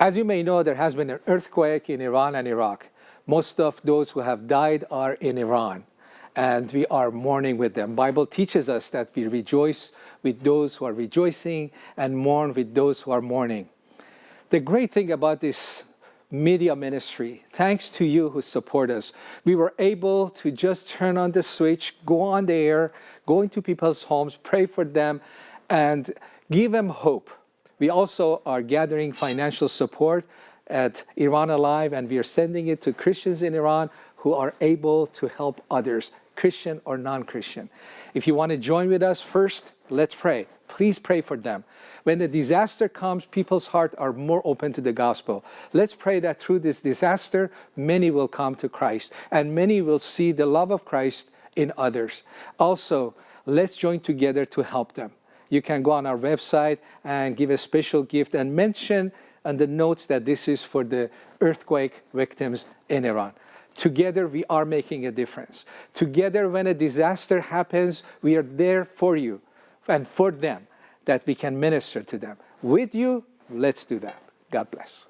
As you may know, there has been an earthquake in Iran and Iraq. Most of those who have died are in Iran and we are mourning with them. Bible teaches us that we rejoice with those who are rejoicing and mourn with those who are mourning. The great thing about this media ministry, thanks to you who support us, we were able to just turn on the switch, go on the air, go into people's homes, pray for them, and give them hope. We also are gathering financial support at Iran Alive, and we are sending it to Christians in Iran who are able to help others, Christian or non-Christian. If you want to join with us, first, let's pray. Please pray for them. When the disaster comes, people's hearts are more open to the gospel. Let's pray that through this disaster, many will come to Christ and many will see the love of Christ in others. Also, let's join together to help them. You can go on our website and give a special gift and mention on the notes that this is for the earthquake victims in Iran. Together, we are making a difference. Together, when a disaster happens, we are there for you and for them, that we can minister to them. With you, let's do that. God bless.